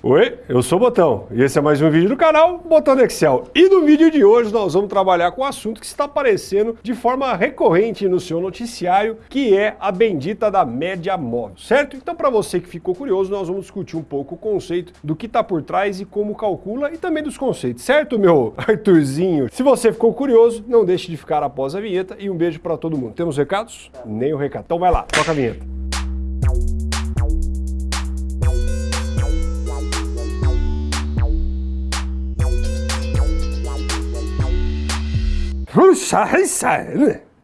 Oi, eu sou o Botão e esse é mais um vídeo do canal Botão do Excel. E no vídeo de hoje nós vamos trabalhar com um assunto que está aparecendo de forma recorrente no seu noticiário, que é a bendita da média móvel, certo? Então para você que ficou curioso, nós vamos discutir um pouco o conceito do que está por trás e como calcula e também dos conceitos, certo, meu Arthurzinho? Se você ficou curioso, não deixe de ficar após a vinheta e um beijo para todo mundo. Temos recados? Nem o recado. Então vai lá, toca a vinheta. Puxa, isso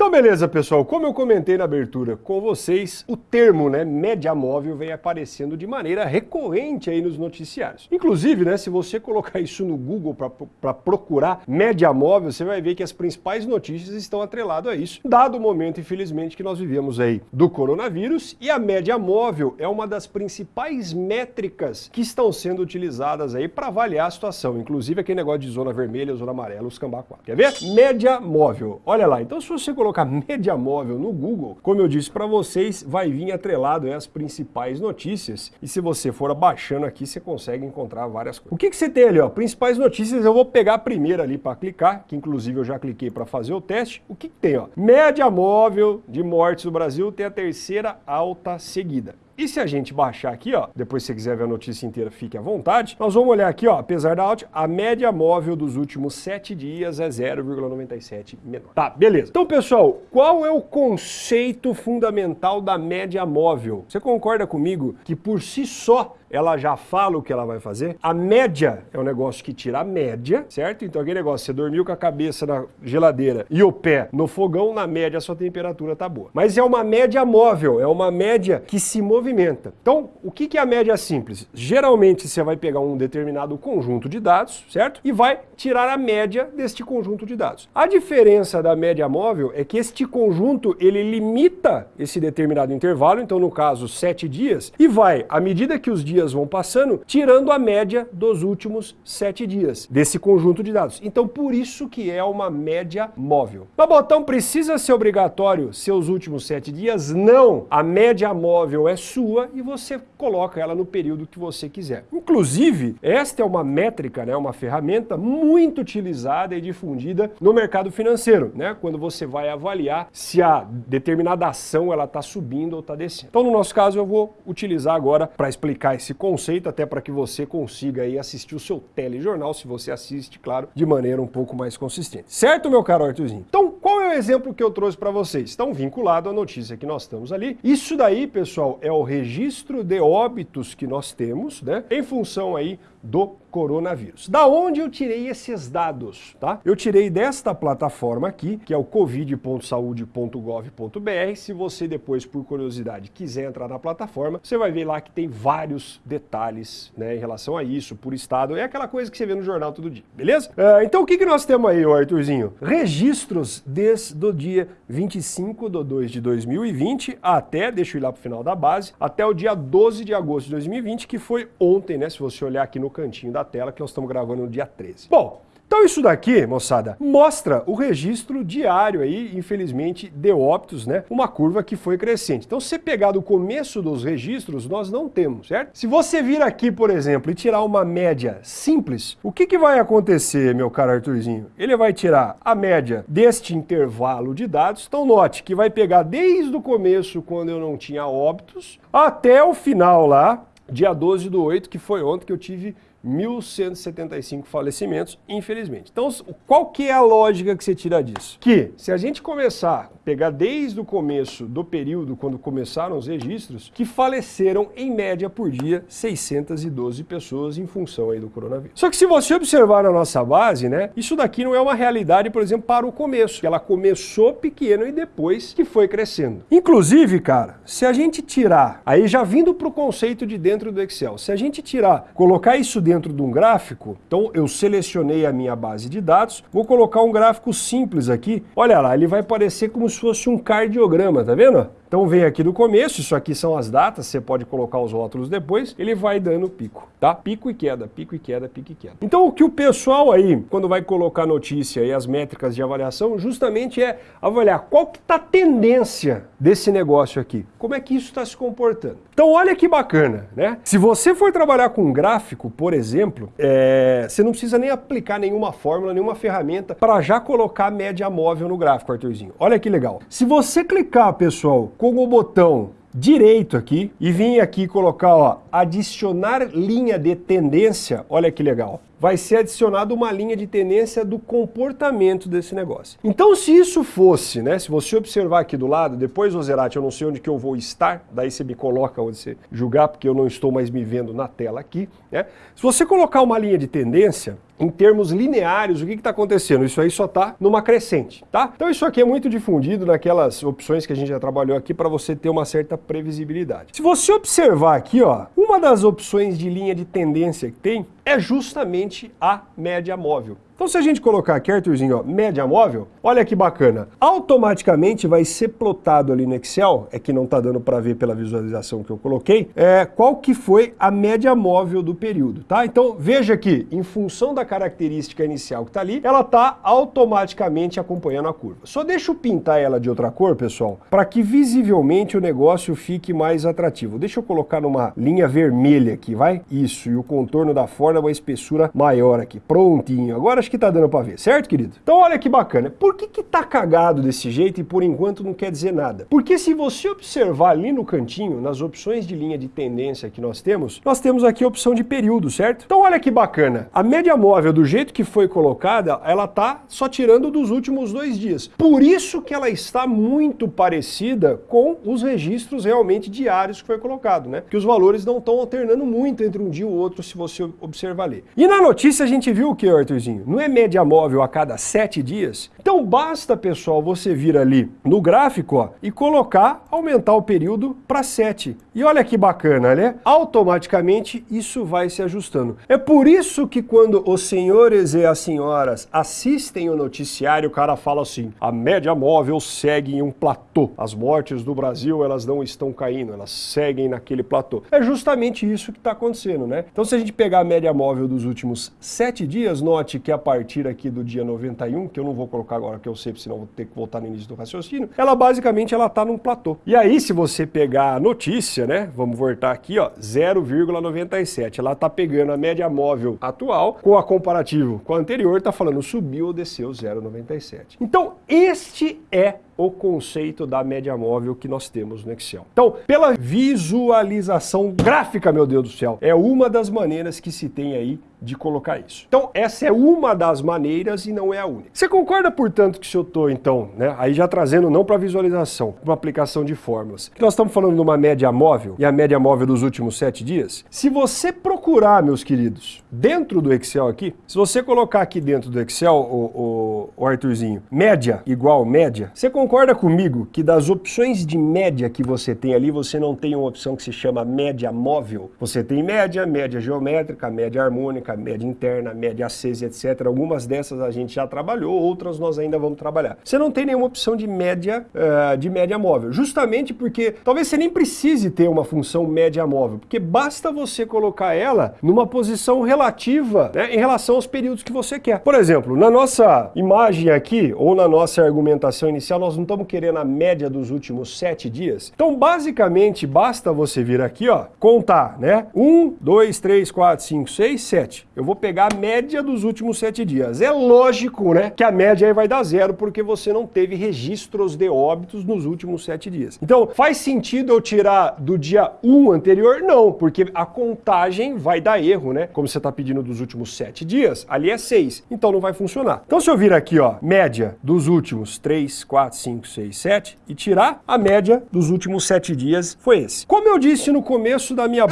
então beleza pessoal, como eu comentei na abertura com vocês, o termo né, média móvel vem aparecendo de maneira recorrente aí nos noticiários. Inclusive, né, se você colocar isso no Google para procurar média móvel, você vai ver que as principais notícias estão atreladas a isso, dado o momento, infelizmente, que nós vivemos aí do coronavírus, e a média móvel é uma das principais métricas que estão sendo utilizadas aí para avaliar a situação, inclusive aquele negócio de zona vermelha, zona amarela, os cambá 4. Quer ver? Média móvel. Olha lá, então se você colocar colocar média móvel no Google, como eu disse para vocês, vai vir atrelado as principais notícias. E se você for abaixando aqui, você consegue encontrar várias coisas. O que, que você tem ali? Ó? Principais notícias, eu vou pegar a primeira ali para clicar, que inclusive eu já cliquei para fazer o teste. O que, que tem? Ó? Média móvel de mortes no Brasil tem a terceira alta seguida. E se a gente baixar aqui, ó, depois se você quiser ver a notícia inteira, fique à vontade, nós vamos olhar aqui, ó, apesar da alta, a média móvel dos últimos 7 dias é 0,97 menor. Tá, beleza. Então, pessoal, qual é o conceito fundamental da média móvel? Você concorda comigo que por si só ela já fala o que ela vai fazer. A média é um negócio que tira a média, certo? Então aquele negócio, você dormiu com a cabeça na geladeira e o pé no fogão, na média a sua temperatura tá boa. Mas é uma média móvel, é uma média que se movimenta. Então, o que é a média simples? Geralmente você vai pegar um determinado conjunto de dados, certo? E vai tirar a média deste conjunto de dados. A diferença da média móvel é que este conjunto, ele limita esse determinado intervalo, então no caso, sete dias, e vai, à medida que os dias dias vão passando, tirando a média dos últimos sete dias desse conjunto de dados. Então, por isso que é uma média móvel. Mas, botão precisa ser obrigatório seus últimos sete dias? Não! A média móvel é sua e você coloca ela no período que você quiser. Inclusive, esta é uma métrica, né, uma ferramenta muito utilizada e difundida no mercado financeiro, né, quando você vai avaliar se a determinada ação ela está subindo ou está descendo. Então, no nosso caso, eu vou utilizar agora para explicar esse conceito, até para que você consiga aí assistir o seu telejornal, se você assiste, claro, de maneira um pouco mais consistente. Certo, meu caro Arthurzinho? Então, qual é o exemplo que eu trouxe para vocês? Estão vinculado à notícia que nós estamos ali. Isso daí, pessoal, é o registro de óbitos que nós temos, né, em função aí do coronavírus. Da onde eu tirei esses dados, tá? Eu tirei desta plataforma aqui, que é o covid.saude.gov.br. Se você depois, por curiosidade, quiser entrar na plataforma, você vai ver lá que tem vários detalhes né, em relação a isso, por estado. É aquela coisa que você vê no jornal todo dia, beleza? Uh, então o que, que nós temos aí, Arthurzinho? Registros desde o dia 25 de 2 de 2020 até, deixa eu ir lá pro final da base, até o dia 12 de agosto de 2020, que foi ontem, né? Se você olhar aqui no cantinho da tela, que nós estamos gravando no dia 13. Bom, então isso daqui, moçada, mostra o registro diário aí, infelizmente, de óbitos, né? Uma curva que foi crescente. Então se você pegar do começo dos registros, nós não temos, certo? Se você vir aqui, por exemplo, e tirar uma média simples, o que, que vai acontecer, meu caro Arthurzinho? Ele vai tirar a média deste intervalo de dados. Então note que vai pegar desde o começo, quando eu não tinha óbitos, até o final lá, dia 12 do 8, que foi ontem que eu tive 1.175 falecimentos, infelizmente. Então, qual que é a lógica que você tira disso? Que se a gente começar pegar desde o começo do período, quando começaram os registros, que faleceram em média por dia 612 pessoas em função aí do coronavírus. Só que se você observar na nossa base, né, isso daqui não é uma realidade, por exemplo, para o começo. Que ela começou pequeno e depois que foi crescendo. Inclusive, cara, se a gente tirar, aí já vindo para o conceito de dentro do Excel, se a gente tirar, colocar isso dentro de um gráfico, então eu selecionei a minha base de dados, vou colocar um gráfico simples aqui, olha lá, ele vai parecer como se fosse um cardiograma, tá vendo? Então vem aqui do começo, isso aqui são as datas, você pode colocar os rótulos depois, ele vai dando pico, tá? Pico e queda, pico e queda, pico e queda. Então o que o pessoal aí, quando vai colocar notícia e as métricas de avaliação, justamente é avaliar qual que está a tendência desse negócio aqui. Como é que isso está se comportando? Então olha que bacana, né? Se você for trabalhar com gráfico, por exemplo, é... você não precisa nem aplicar nenhuma fórmula, nenhuma ferramenta para já colocar média móvel no gráfico, Arthurzinho. Olha que legal. Se você clicar, pessoal, com o botão direito aqui e vir aqui colocar, ó, adicionar linha de tendência, olha que legal vai ser adicionada uma linha de tendência do comportamento desse negócio. Então, se isso fosse, né, se você observar aqui do lado, depois, Ozerati, eu não sei onde que eu vou estar, daí você me coloca onde você julgar, porque eu não estou mais me vendo na tela aqui, né? Se você colocar uma linha de tendência, em termos lineares, o que está acontecendo? Isso aí só está numa crescente, tá? Então isso aqui é muito difundido naquelas opções que a gente já trabalhou aqui para você ter uma certa previsibilidade. Se você observar aqui, ó, uma das opções de linha de tendência que tem é justamente a média móvel. Então se a gente colocar aqui, Arthurzinho, ó, média móvel, olha que bacana. Automaticamente vai ser plotado ali no Excel, é que não está dando para ver pela visualização que eu coloquei, é, qual que foi a média móvel do período, tá? Então veja que, em função da característica inicial que está ali, ela está automaticamente acompanhando a curva. Só deixa eu pintar ela de outra cor, pessoal, para que visivelmente o negócio fique mais atrativo. Deixa eu colocar numa linha vermelha aqui, vai? Isso, e o contorno da forma uma espessura maior aqui. Prontinho. Agora acho que tá dando para ver, certo, querido? Então olha que bacana. Por que que tá cagado desse jeito e por enquanto não quer dizer nada? Porque se você observar ali no cantinho, nas opções de linha de tendência que nós temos, nós temos aqui a opção de período, certo? Então olha que bacana. A média móvel, do jeito que foi colocada, ela tá só tirando dos últimos dois dias. Por isso que ela está muito parecida com os registros realmente diários que foi colocado, né? Que os valores não estão alternando muito entre um dia e o outro, se você observar ali. E na notícia a gente viu o que, Arthurzinho? Não é média móvel a cada sete dias? Então basta, pessoal, você vir ali no gráfico ó, e colocar, aumentar o período para 7. E olha que bacana, né? Automaticamente isso vai se ajustando. É por isso que quando os senhores e as senhoras assistem o noticiário, o cara fala assim, a média móvel segue em um platô. As mortes do Brasil, elas não estão caindo, elas seguem naquele platô. É justamente isso que está acontecendo, né? Então se a gente pegar a média móvel dos últimos sete dias, note que a partir aqui do dia 91, que eu não vou colocar agora que eu sei, senão vou ter que voltar no início do raciocínio, ela basicamente ela está num platô. E aí, se você pegar a notícia, né, vamos voltar aqui, ó, 0,97, ela está pegando a média móvel atual com a comparativo com a anterior, está falando subiu ou desceu 0,97. Então, este é o conceito da média móvel que nós temos no Excel. Então, pela visualização gráfica, meu Deus do céu, é uma das maneiras que se tem aí de colocar isso. Então, essa é uma das maneiras e não é a única. Você concorda, portanto, que se eu estou, então, né, aí já trazendo não para visualização, uma aplicação de fórmulas, que nós estamos falando de uma média móvel, e a média móvel dos últimos sete dias? Se você procurar, meus queridos, dentro do Excel aqui, se você colocar aqui dentro do Excel, o, o, o Arthurzinho, média igual média, você concorda comigo que das opções de média que você tem ali, você não tem uma opção que se chama média móvel? Você tem média, média geométrica, média harmônica, média interna, média acesa, etc. Algumas dessas a gente já trabalhou, outras nós ainda vamos trabalhar. Você não tem nenhuma opção de média, uh, de média móvel, justamente porque talvez você nem precise ter uma função média móvel, porque basta você colocar ela numa posição relativa né, em relação aos períodos que você quer. Por exemplo, na nossa imagem aqui, ou na nossa argumentação inicial, nós não estamos querendo a média dos últimos sete dias. Então, basicamente, basta você vir aqui, ó, contar, né? Um, dois, três, quatro, cinco, seis, sete. Eu vou pegar a média dos últimos sete dias. É lógico, né, que a média aí vai dar zero, porque você não teve registros de óbitos nos últimos sete dias. Então, faz sentido eu tirar do dia 1 anterior? Não, porque a contagem vai dar erro, né? Como você está pedindo dos últimos sete dias, ali é seis. Então não vai funcionar. Então se eu vir aqui, ó, média dos últimos 3, 4, 5, 6, 7 e tirar a média dos últimos sete dias, foi esse. Como eu disse no começo da minha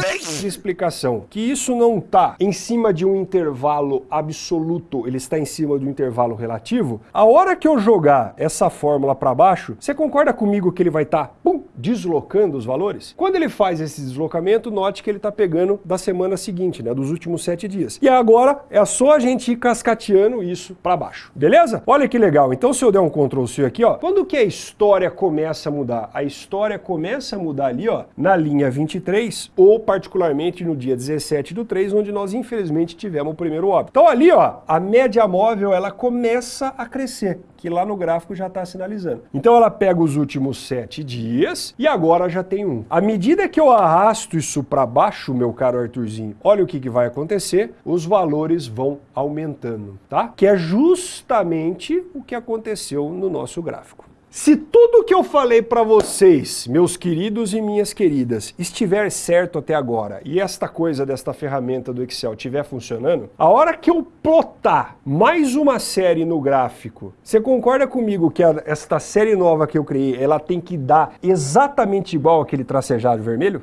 explicação, que isso não está em cima de um intervalo absoluto, ele está em cima do intervalo relativo, a hora que eu jogar essa fórmula para baixo, você concorda comigo que ele vai estar, tá, deslocando os valores? Quando ele faz esse deslocamento, note que ele está pegando da semana seguinte, né, dos últimos sete dias. E agora é só a gente ir cascateando isso para baixo, beleza? Olha que legal. Então se eu der um Ctrl C aqui, ó, quando quando que a história começa a mudar? A história começa a mudar ali, ó, na linha 23, ou particularmente no dia 17 do 3, onde nós infelizmente tivemos o primeiro óbito. Então ali, ó, a média móvel ela começa a crescer que lá no gráfico já está sinalizando. Então ela pega os últimos sete dias e agora já tem um. À medida que eu arrasto isso para baixo, meu caro Arthurzinho, olha o que, que vai acontecer, os valores vão aumentando, tá? Que é justamente o que aconteceu no nosso gráfico. Se tudo que eu falei para vocês, meus queridos e minhas queridas, estiver certo até agora e esta coisa desta ferramenta do Excel estiver funcionando, a hora que eu plotar mais uma série no gráfico, você concorda comigo que a, esta série nova que eu criei, ela tem que dar exatamente igual aquele tracejado vermelho?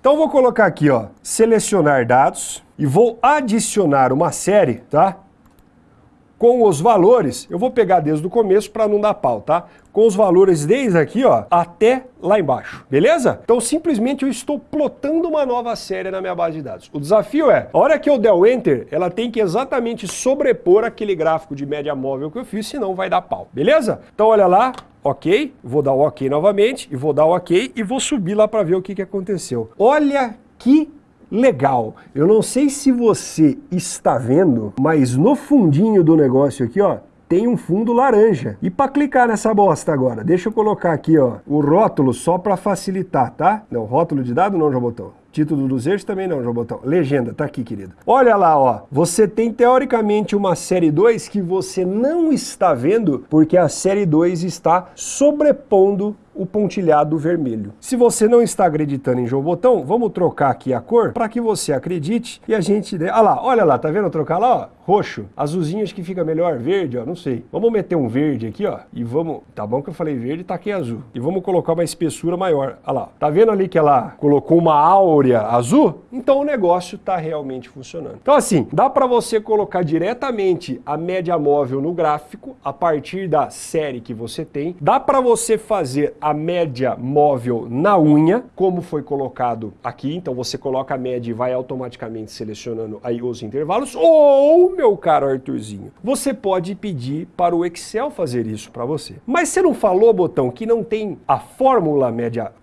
Então vou colocar aqui, ó, selecionar dados e vou adicionar uma série, tá? Com os valores, eu vou pegar desde o começo para não dar pau, tá? Com os valores desde aqui, ó, até lá embaixo, beleza? Então simplesmente eu estou plotando uma nova série na minha base de dados. O desafio é, a hora que eu der o Enter, ela tem que exatamente sobrepor aquele gráfico de média móvel que eu fiz, senão vai dar pau, beleza? Então olha lá, ok, vou dar o ok novamente, e vou dar o ok, e vou subir lá para ver o que, que aconteceu. Olha que legal. Eu não sei se você está vendo, mas no fundinho do negócio aqui, ó, tem um fundo laranja. E para clicar nessa bosta agora, deixa eu colocar aqui, ó, o rótulo só para facilitar, tá? Não, rótulo de dado não, Jobotão. Título dos eixos também não, Jobotão. Legenda, tá aqui, querido. Olha lá, ó. Você tem teoricamente uma série 2 que você não está vendo porque a série 2 está sobrepondo o pontilhado vermelho. Se você não está acreditando em João Botão, vamos trocar aqui a cor para que você acredite e a gente... Olha lá, olha lá, tá vendo trocar lá, ó? Roxo. Azulzinho acho que fica melhor, verde, ó, não sei. Vamos meter um verde aqui, ó, e vamos... Tá bom que eu falei verde, tá aqui azul. E vamos colocar uma espessura maior. Olha lá, tá vendo ali que ela colocou uma áurea azul? Então o negócio tá realmente funcionando. Então assim, dá para você colocar diretamente a média móvel no gráfico a partir da série que você tem. Dá para você fazer a média móvel na unha, como foi colocado aqui. Então você coloca a média e vai automaticamente selecionando aí os intervalos. Ou, meu caro Arthurzinho, você pode pedir para o Excel fazer isso para você. Mas você não falou, Botão, que não tem a fórmula média...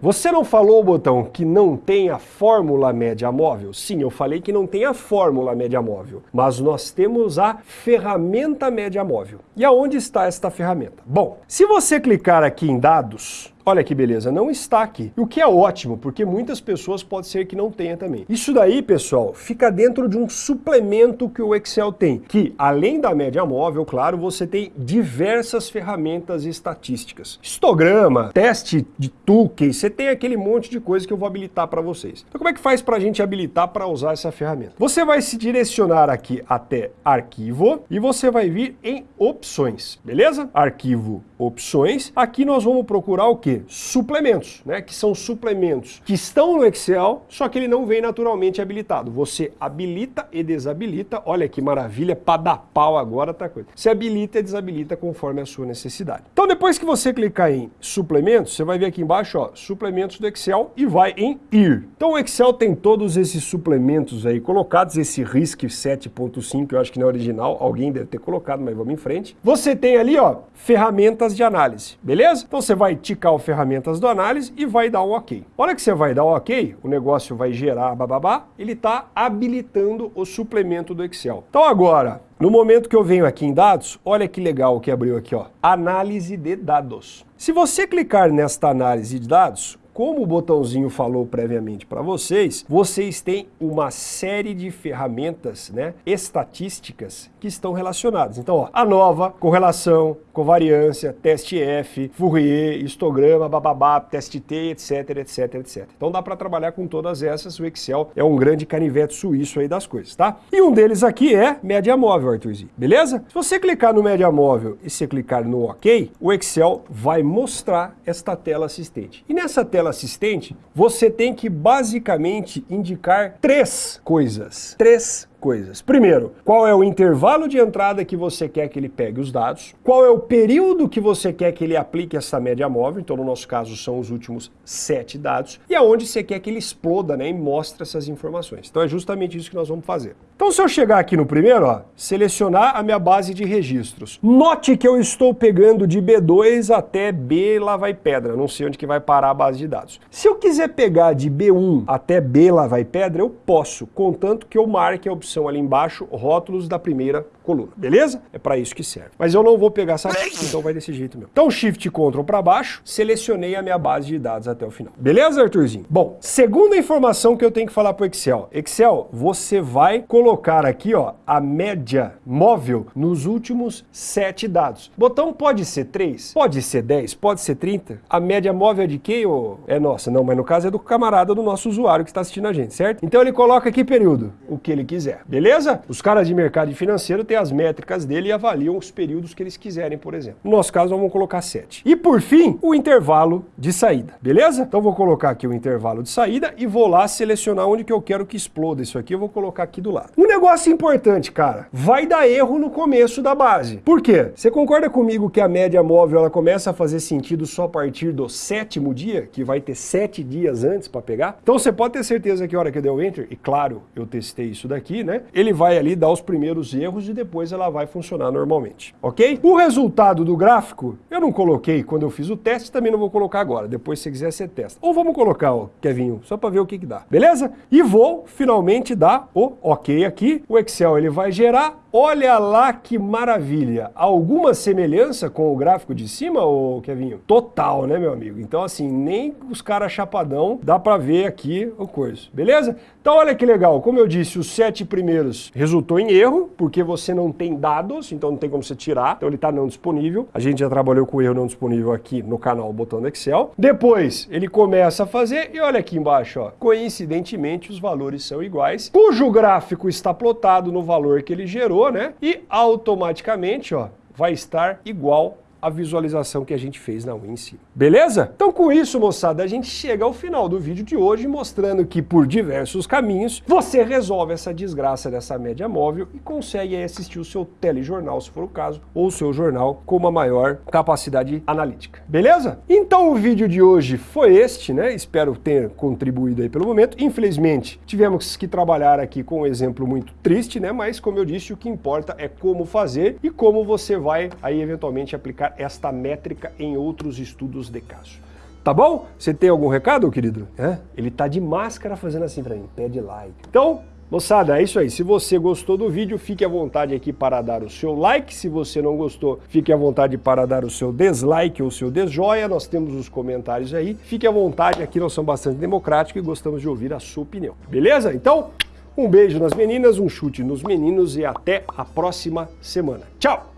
Você não falou, Botão, que não tem a fórmula média móvel? Sim, eu falei que não tem a fórmula média móvel, mas nós temos a ferramenta média móvel. E aonde está esta ferramenta? Bom, se você clicar clicar aqui em dados, Olha que beleza, não está aqui. O que é ótimo, porque muitas pessoas pode ser que não tenha também. Isso daí, pessoal, fica dentro de um suplemento que o Excel tem, que além da média móvel, claro, você tem diversas ferramentas estatísticas. Histograma, teste de Tukey, você tem aquele monte de coisa que eu vou habilitar para vocês. Então como é que faz para a gente habilitar para usar essa ferramenta? Você vai se direcionar aqui até arquivo e você vai vir em opções, beleza? Arquivo, opções. Aqui nós vamos procurar o que? Suplementos, né? Que são suplementos que estão no Excel, só que ele não vem naturalmente habilitado. Você habilita e desabilita, olha que maravilha, para dar pau agora tá coisa. Você habilita e desabilita conforme a sua necessidade. Então depois que você clicar em suplementos, você vai ver aqui embaixo, ó, suplementos do Excel e vai em ir. Então o Excel tem todos esses suplementos aí colocados, esse RISC 7.5, eu acho que não é original, alguém deve ter colocado, mas vamos em frente. Você tem ali, ó, ferramentas de análise, beleza? Então você vai ticar o ferramentas do análise e vai dar um ok. A hora que você vai dar um ok, o negócio vai gerar bababá, ele está habilitando o suplemento do Excel. Então agora, no momento que eu venho aqui em dados, olha que legal o que abriu aqui, ó. Análise de dados. Se você clicar nesta análise de dados, como o botãozinho falou previamente para vocês, vocês têm uma série de ferramentas né, estatísticas que estão relacionadas. Então, ó, a nova, correlação, covariância, teste F, Fourier, histograma, bababá, teste T, etc, etc, etc. Então dá para trabalhar com todas essas, o Excel é um grande canivete suíço aí das coisas, tá? E um deles aqui é média móvel, Arthurzinho, beleza? Se você clicar no média móvel e você clicar no OK, o Excel vai mostrar esta tela assistente. E nessa tela assistente, você tem que basicamente indicar três coisas, três coisas. Primeiro, qual é o intervalo de entrada que você quer que ele pegue os dados, qual é o período que você quer que ele aplique essa média móvel, então no nosso caso são os últimos sete dados, e aonde você quer que ele exploda né, e mostre essas informações. Então é justamente isso que nós vamos fazer. Então se eu chegar aqui no primeiro, ó, selecionar a minha base de registros. Note que eu estou pegando de B2 até B lá vai pedra, não sei onde que vai parar a base de dados. Se eu quiser pegar de B1 até B lá vai pedra, eu posso, contanto que eu marque a opção ali embaixo, rótulos da primeira coluna, beleza? É para isso que serve. Mas eu não vou pegar essa então vai desse jeito mesmo. Então Shift Ctrl para baixo, selecionei a minha base de dados até o final. Beleza, Arthurzinho? Bom, segunda informação que eu tenho que falar para o Excel. Excel, você vai colocar aqui ó, a média móvel nos últimos sete dados. Botão pode ser 3, pode ser 10, pode ser 30. A média móvel é de quem? Ou é nossa? Não, mas no caso é do camarada do nosso usuário que está assistindo a gente, certo? Então ele coloca aqui período, o que ele quiser, beleza? Os caras de mercado financeiro têm as métricas dele e avaliam os períodos que eles quiserem, por exemplo. No nosso caso, vamos colocar 7. E por fim, o intervalo de saída, beleza? Então vou colocar aqui o intervalo de saída e vou lá selecionar onde que eu quero que exploda isso aqui, eu vou colocar aqui do lado. Um negócio importante, cara, vai dar erro no começo da base. Por quê? Você concorda comigo que a média móvel ela começa a fazer sentido só a partir do sétimo dia, que vai ter sete dias antes para pegar? Então você pode ter certeza que a hora que eu der o Enter, e claro, eu testei isso daqui, né? Ele vai ali dar os primeiros erros e depois ela vai funcionar normalmente, ok? O resultado do gráfico, eu não coloquei quando eu fiz o teste, também não vou colocar agora, depois se quiser você testa. Ou vamos colocar, ó, Kevinho, só para ver o que que dá, beleza? E vou finalmente dar o ok aqui, o Excel ele vai gerar Olha lá que maravilha! Alguma semelhança com o gráfico de cima, ô Kevinho? Total, né, meu amigo? Então, assim, nem os caras chapadão dá para ver aqui o coisa, beleza? Então, olha que legal. Como eu disse, os sete primeiros resultou em erro, porque você não tem dados, então não tem como você tirar. Então, ele está não disponível. A gente já trabalhou com o erro não disponível aqui no canal Botão Excel. Depois, ele começa a fazer e olha aqui embaixo, ó. Coincidentemente, os valores são iguais, cujo gráfico está plotado no valor que ele gerou, né? E automaticamente, ó, vai estar igual a visualização que a gente fez na WinSim. Beleza? Então com isso, moçada, a gente chega ao final do vídeo de hoje mostrando que por diversos caminhos você resolve essa desgraça dessa média móvel e consegue assistir o seu telejornal, se for o caso, ou o seu jornal com uma maior capacidade analítica. Beleza? Então o vídeo de hoje foi este, né? Espero ter contribuído aí pelo momento. Infelizmente, tivemos que trabalhar aqui com um exemplo muito triste, né? Mas como eu disse, o que importa é como fazer e como você vai aí eventualmente aplicar esta métrica em outros estudos de caso. Tá bom? Você tem algum recado, querido? É? Ele tá de máscara fazendo assim para mim, pede like. Então, Moçada, é isso aí. Se você gostou do vídeo, fique à vontade aqui para dar o seu like. Se você não gostou, fique à vontade para dar o seu dislike ou o seu desjoia. Nós temos os comentários aí. Fique à vontade, aqui nós somos bastante democráticos e gostamos de ouvir a sua opinião. Beleza? Então, um beijo nas meninas, um chute nos meninos e até a próxima semana. Tchau!